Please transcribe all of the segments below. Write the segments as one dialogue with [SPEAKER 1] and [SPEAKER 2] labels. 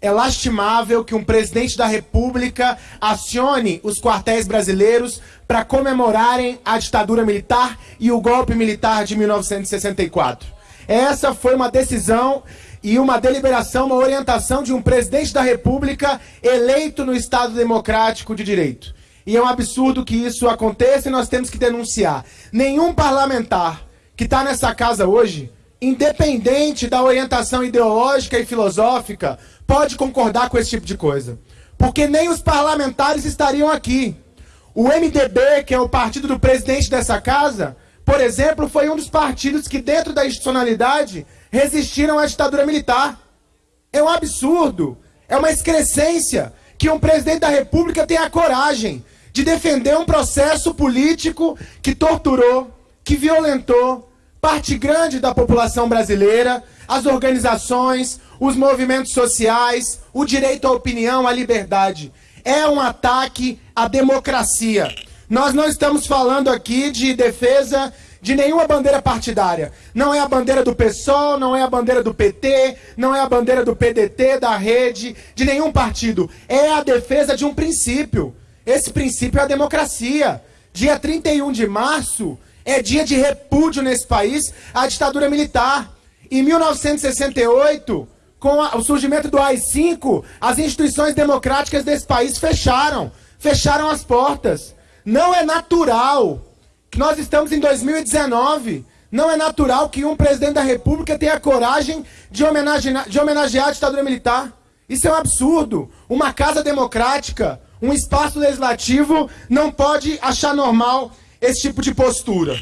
[SPEAKER 1] É lastimável que um presidente da República acione os quartéis brasileiros para comemorarem a ditadura militar e o golpe militar de 1964. Essa foi uma decisão e uma deliberação, uma orientação de um presidente da República eleito no Estado Democrático de Direito. E é um absurdo que isso aconteça e nós temos que denunciar. Nenhum parlamentar que está nessa casa hoje, independente da orientação ideológica e filosófica, pode concordar com esse tipo de coisa. Porque nem os parlamentares estariam aqui. O MDB, que é o partido do presidente dessa casa, por exemplo, foi um dos partidos que, dentro da institucionalidade, resistiram à ditadura militar. É um absurdo, é uma excrescência que um presidente da República tenha a coragem de defender um processo político que torturou, que violentou parte grande da população brasileira, as organizações, os movimentos sociais, o direito à opinião, à liberdade. É um ataque à democracia. Nós não estamos falando aqui de defesa de nenhuma bandeira partidária. Não é a bandeira do PSOL, não é a bandeira do PT, não é a bandeira do PDT, da rede, de nenhum partido. É a defesa de um princípio. Esse princípio é a democracia. Dia 31 de março é dia de repúdio nesse país à ditadura militar. Em 1968, com o surgimento do AI-5, as instituições democráticas desse país fecharam. Fecharam as portas. Não é natural que nós estamos em 2019. Não é natural que um presidente da República tenha coragem de homenagear, de homenagear a ditadura militar. Isso é um absurdo. Uma casa democrática, um espaço legislativo não pode achar normal esse tipo de postura.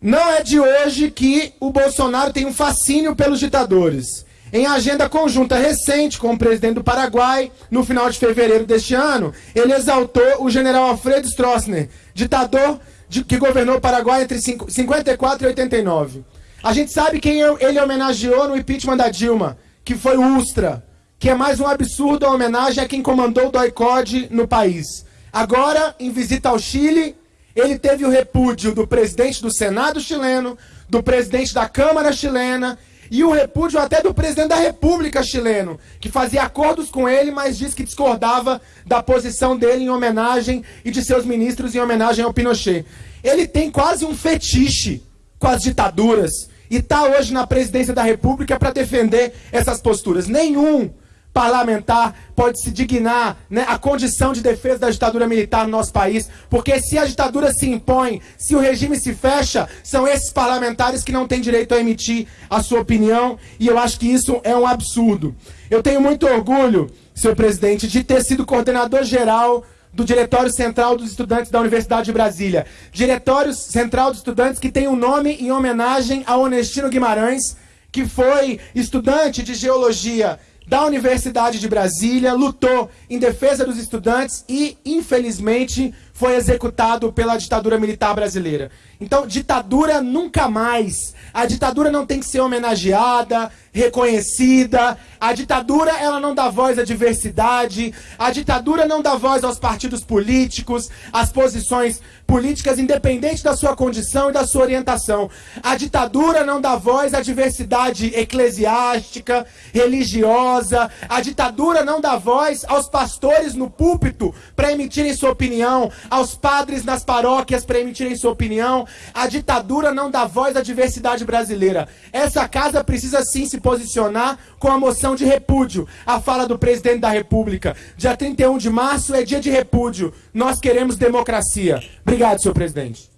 [SPEAKER 1] Não é de hoje que o Bolsonaro tem um fascínio pelos ditadores. Em agenda conjunta recente com o presidente do Paraguai, no final de fevereiro deste ano, ele exaltou o general Alfredo Stroessner, ditador de, que governou o Paraguai entre 54 e 89. A gente sabe quem ele homenageou no impeachment da Dilma, que foi o Ustra, que é mais um absurdo a homenagem a quem comandou o doicode no país. Agora, em visita ao Chile, ele teve o repúdio do presidente do Senado chileno, do presidente da Câmara chilena e o repúdio até do presidente da República chileno, que fazia acordos com ele, mas disse que discordava da posição dele em homenagem e de seus ministros em homenagem ao Pinochet. Ele tem quase um fetiche com as ditaduras e está hoje na presidência da República para defender essas posturas. Nenhum parlamentar pode se dignar né, a condição de defesa da ditadura militar no nosso país, porque se a ditadura se impõe, se o regime se fecha, são esses parlamentares que não têm direito a emitir a sua opinião, e eu acho que isso é um absurdo. Eu tenho muito orgulho, senhor presidente, de ter sido coordenador geral do Diretório Central dos Estudantes da Universidade de Brasília. Diretório Central dos Estudantes que tem o um nome em homenagem a Honestino Guimarães, que foi estudante de geologia da Universidade de Brasília, lutou em defesa dos estudantes e, infelizmente, foi executado pela ditadura militar brasileira. Então, ditadura nunca mais. A ditadura não tem que ser homenageada, reconhecida. A ditadura, ela não dá voz à diversidade. A ditadura não dá voz aos partidos políticos, às posições políticas, independente da sua condição e da sua orientação. A ditadura não dá voz à diversidade eclesiástica, religiosa. A ditadura não dá voz aos pastores no púlpito para emitirem sua opinião aos padres nas paróquias para emitirem sua opinião. A ditadura não dá voz à diversidade brasileira. Essa casa precisa sim se posicionar com a moção de repúdio à fala do presidente da República. Dia 31 de março é dia de repúdio. Nós queremos democracia. Obrigado, senhor presidente.